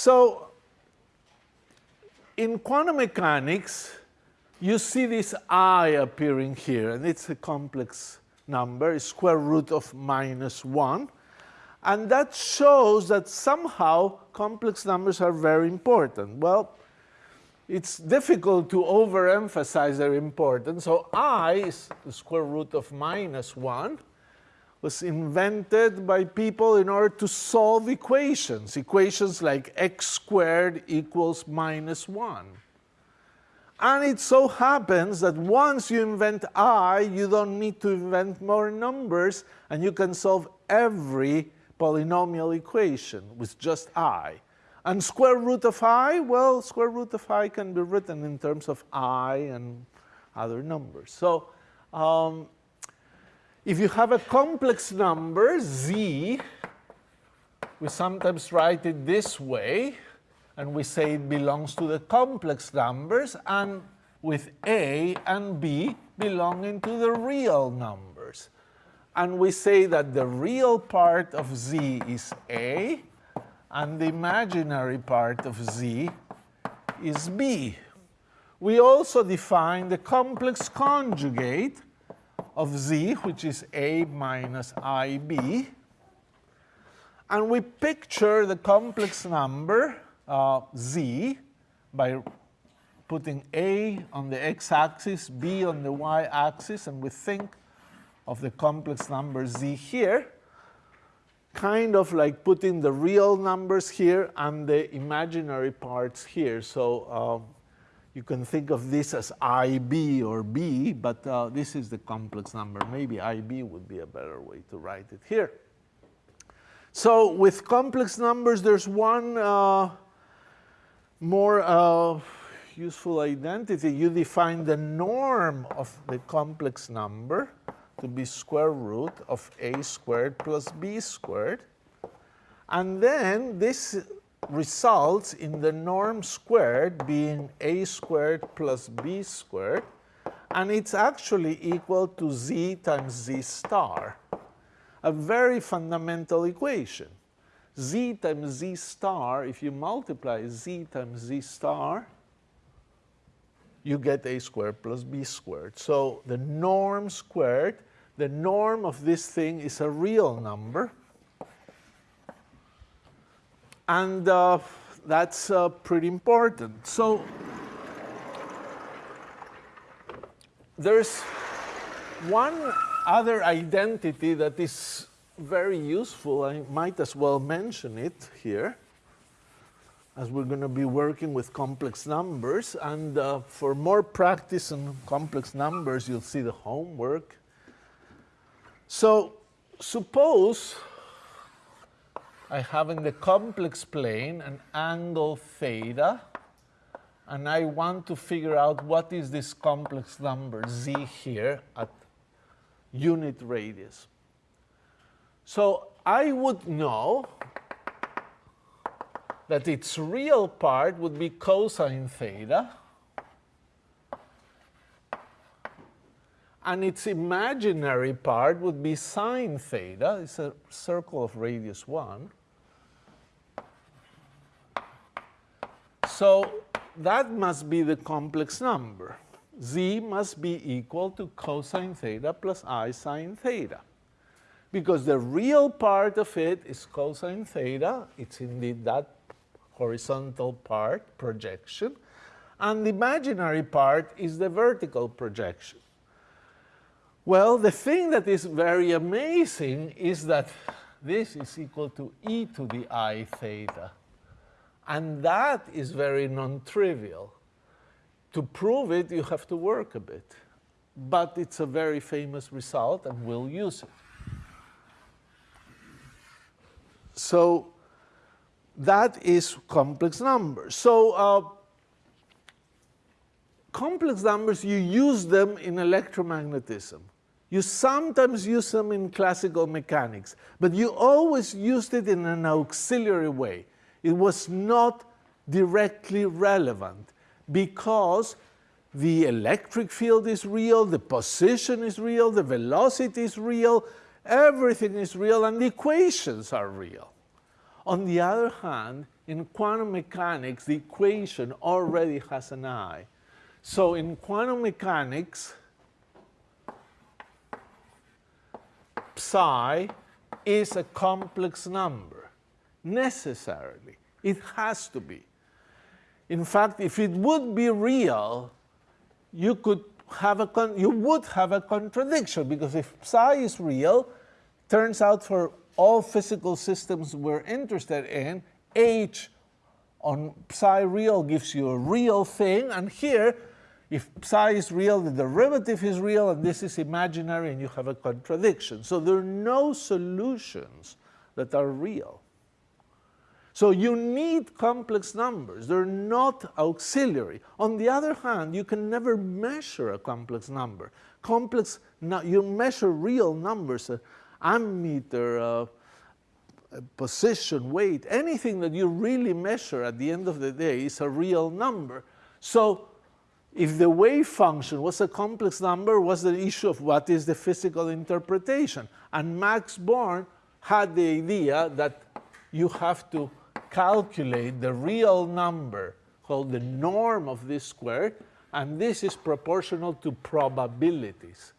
So in quantum mechanics, you see this i appearing here, and it's a complex number, square root of minus 1. And that shows that somehow complex numbers are very important. Well, it's difficult to overemphasize their importance. So i is the square root of minus 1 was invented by people in order to solve equations, equations like x squared equals minus 1. And it so happens that once you invent i, you don't need to invent more numbers, and you can solve every polynomial equation with just i. And square root of i, well, square root of i can be written in terms of i and other numbers. So um, if you have a complex number, z, we sometimes write it this way and we say it belongs to the complex numbers, and with A and B belonging to the real numbers. And we say that the real part of Z is A, and the imaginary part of Z is B. We also define the complex conjugate of Z, which is A minus IB. And we picture the complex number uh, z by putting a on the x-axis, b on the y-axis, and we think of the complex number z here, kind of like putting the real numbers here and the imaginary parts here. So um, you can think of this as IB or B, but uh, this is the complex number. Maybe IB would be a better way to write it here. So with complex numbers, there's one uh, more uh, useful identity, you define the norm of the complex number to be square root of a squared plus b squared. And then this results in the norm squared being a squared plus b squared. And it's actually equal to z times z star, a very fundamental equation z times z star, if you multiply z times z star, you get a squared plus b squared. So the norm squared, the norm of this thing is a real number. And uh, that's uh, pretty important. So there's one other identity that is very useful. I might as well mention it here as we're going to be working with complex numbers. And uh, for more practice on complex numbers, you'll see the homework. So suppose I have in the complex plane an angle theta, and I want to figure out what is this complex number z here at unit radius. So I would know that its real part would be cosine theta, and its imaginary part would be sine theta. It's a circle of radius 1. So that must be the complex number. z must be equal to cosine theta plus i sine theta because the real part of it is cosine theta. It's indeed that horizontal part, projection. And the imaginary part is the vertical projection. Well, the thing that is very amazing is that this is equal to e to the i theta. And that is very non-trivial. To prove it, you have to work a bit. But it's a very famous result, and we'll use it. So that is complex numbers. So uh, complex numbers, you use them in electromagnetism. You sometimes use them in classical mechanics, but you always used it in an auxiliary way. It was not directly relevant because the electric field is real, the position is real, the velocity is real, everything is real, and the equations are real. On the other hand, in quantum mechanics, the equation already has an i. So in quantum mechanics, psi is a complex number, necessarily. It has to be. In fact, if it would be real, you could have a you would have a contradiction because if psi is real, turns out for all physical systems we're interested in, h on psi real gives you a real thing, and here, if psi is real, the derivative is real, and this is imaginary, and you have a contradiction. So there are no solutions that are real. So you need complex numbers. They're not auxiliary. On the other hand, you can never measure a complex number. Complex, you measure real numbers, uh, ammeter, uh, position, weight, anything that you really measure at the end of the day is a real number. So if the wave function was a complex number, was the issue of what is the physical interpretation. And Max Born had the idea that you have to calculate the real number called the norm of this square, and this is proportional to probabilities.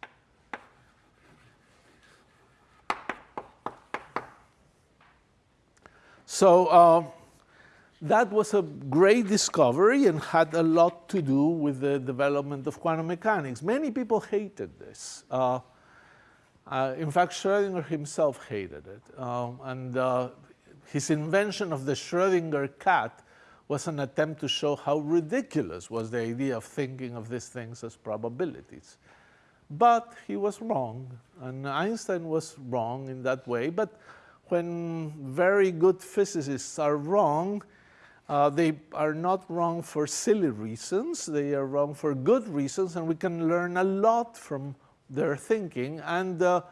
So uh, that was a great discovery and had a lot to do with the development of quantum mechanics. Many people hated this. Uh, uh, in fact, Schrodinger himself hated it. Um, and uh, his invention of the Schrodinger cat was an attempt to show how ridiculous was the idea of thinking of these things as probabilities. But he was wrong, and Einstein was wrong in that way. But when very good physicists are wrong, uh, they are not wrong for silly reasons, they are wrong for good reasons, and we can learn a lot from their thinking. And uh,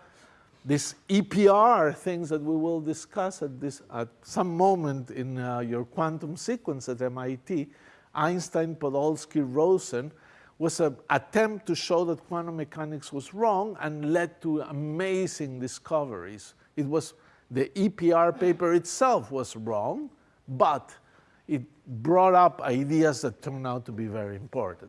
these EPR things that we will discuss at, this, at some moment in uh, your quantum sequence at MIT, Einstein, Podolsky, Rosen, was an attempt to show that quantum mechanics was wrong and led to amazing discoveries. It was the EPR paper itself was wrong, but it brought up ideas that turned out to be very important.